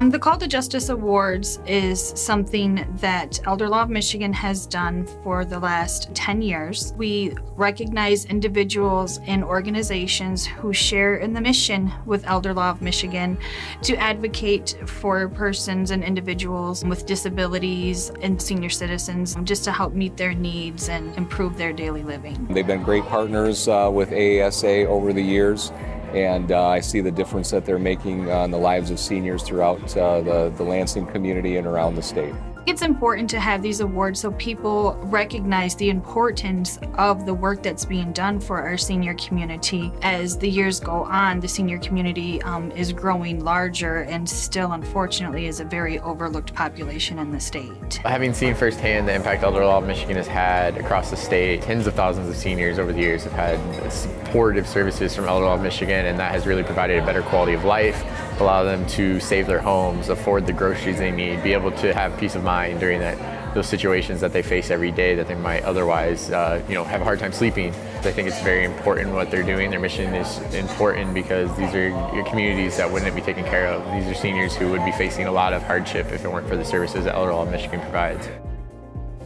The Call to Justice Awards is something that Elder Law of Michigan has done for the last 10 years. We recognize individuals and organizations who share in the mission with Elder Law of Michigan to advocate for persons and individuals with disabilities and senior citizens just to help meet their needs and improve their daily living. They've been great partners uh, with AASA over the years and uh, I see the difference that they're making on the lives of seniors throughout uh, the, the Lansing community and around the state. It's important to have these awards so people recognize the importance of the work that's being done for our senior community. As the years go on, the senior community um, is growing larger and still, unfortunately, is a very overlooked population in the state. Having seen firsthand the impact Elder Law of Michigan has had across the state, tens of thousands of seniors over the years have had supportive services from Elder Law of Michigan, and that has really provided a better quality of life, allow them to save their homes, afford the groceries they need, be able to have peace of mind during that those situations that they face every day that they might otherwise, uh, you know, have a hard time sleeping. I think it's very important what they're doing. Their mission is important because these are communities that wouldn't be taken care of. These are seniors who would be facing a lot of hardship if it weren't for the services that Elder Law Michigan provides.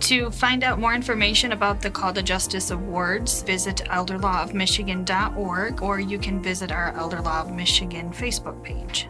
To find out more information about the Call to Justice Awards, visit elderlawofmichigan.org or you can visit our Elder Law of Michigan Facebook page.